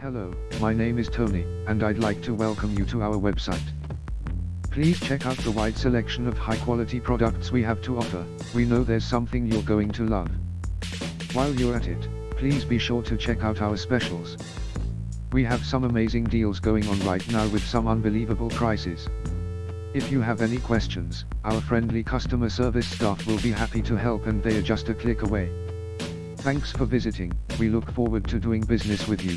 Hello, my name is Tony, and I'd like to welcome you to our website. Please check out the wide selection of high quality products we have to offer, we know there's something you're going to love. While you're at it, please be sure to check out our specials. We have some amazing deals going on right now with some unbelievable prices. If you have any questions, our friendly customer service staff will be happy to help and they are just a click away. Thanks for visiting, we look forward to doing business with you.